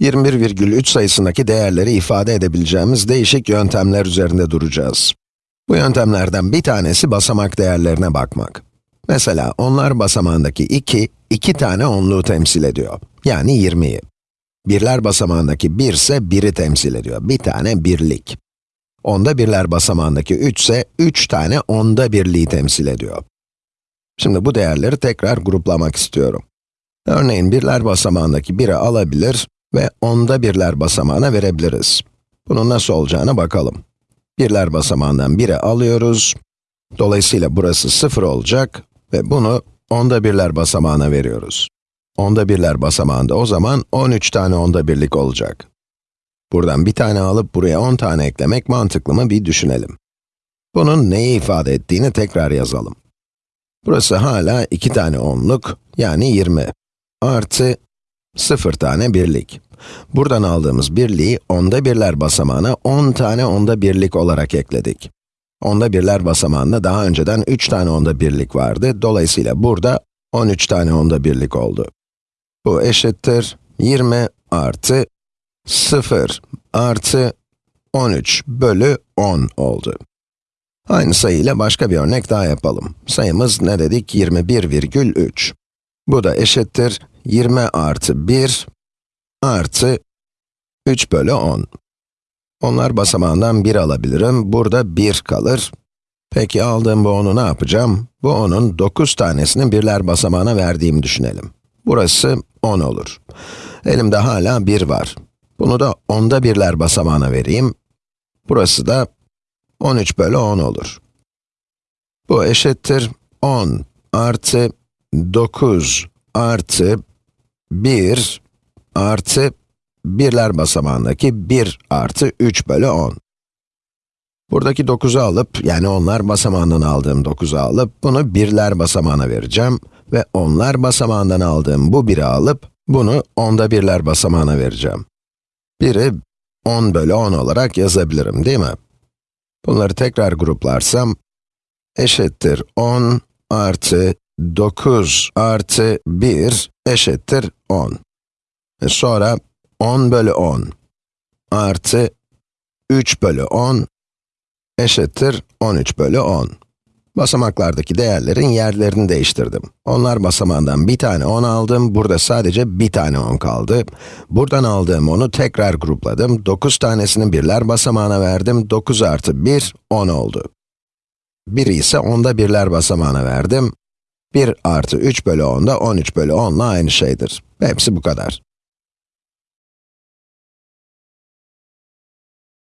21,3 sayısındaki değerleri ifade edebileceğimiz değişik yöntemler üzerinde duracağız. Bu yöntemlerden bir tanesi basamak değerlerine bakmak. Mesela onlar basamağındaki 2, 2 tane onluğu temsil ediyor. Yani 20'yi. Birler basamağındaki 1 ise 1'i temsil ediyor. Bir tane birlik. Onda birler basamağındaki 3 ise 3 tane onda birliği temsil ediyor. Şimdi bu değerleri tekrar gruplamak istiyorum. Örneğin birler basamağındaki 1'i alabilir ve onda birler basamağına verebiliriz. Bunun nasıl olacağına bakalım. Birler basamağından 1'i alıyoruz. Dolayısıyla burası 0 olacak ve bunu onda birler basamağına veriyoruz. Onda birler basamağında o zaman 13 tane onda birlik olacak. Buradan bir tane alıp buraya 10 tane eklemek mantıklı mı bir düşünelim. Bunun neyi ifade ettiğini tekrar yazalım. Burası hala 2 tane onluk, yani 20. Artı 0 tane birlik. Buradan aldığımız birliği onda birler basamağına 10 tane onda birlik olarak ekledik. Onda birler basamağında daha önceden 3 tane onda birlik vardı. Dolayısıyla burada 13 tane onda birlik oldu. Bu eşittir 20 artı 0 artı 13 bölü 10 oldu. Aynı sayı ile başka bir örnek daha yapalım. Sayımız ne dedik? 21,3. Bu da eşittir 20 artı 1 artı 3 bölü 10. Onlar basamağından 1 alabilirim, burada 1 kalır. Peki aldığım bu 10'u ne yapacağım? Bu 10'un 9 tanesini birler basamağına verdiğimi düşünelim. Burası 10 olur. Elimde hala 1 var. Bunu da onda birler basamağına vereyim. Burası da 13 bölü 10 olur. Bu eşittir 10 artı 9 artı 1 artı birler basamağındaki 1 artı 3 bölü 10. Buradaki 9'u alıp, yani onlar basamağından aldığım 9'u alıp, bunu birler basamağına vereceğim ve onlar basamağından aldığım bu 1'i alıp, bunu onda birler basamağına vereceğim. 1'i 10 bölü 10 olarak yazabilirim, değil mi? Bunları tekrar gruplarsam, eşittir 10 artı 9 artı 1 eşittir 10. Ve sonra 10 bölü 10 artı 3 bölü 10 eşittir 13 bölü 10. Basamaklardaki değerlerin yerlerini değiştirdim. Onlar basamağından bir tane 10 aldım, burada sadece bir tane 10 kaldı. Buradan aldığım 10'u tekrar grupladım, 9 tanesini birler basamağına verdim, 9 artı 1, 10 oldu. 1'i ise onda birler basamağına verdim. 1 artı 3 bölü 10 da 13 bölü 10 ile aynı şeydir. Hepsi bu kadar.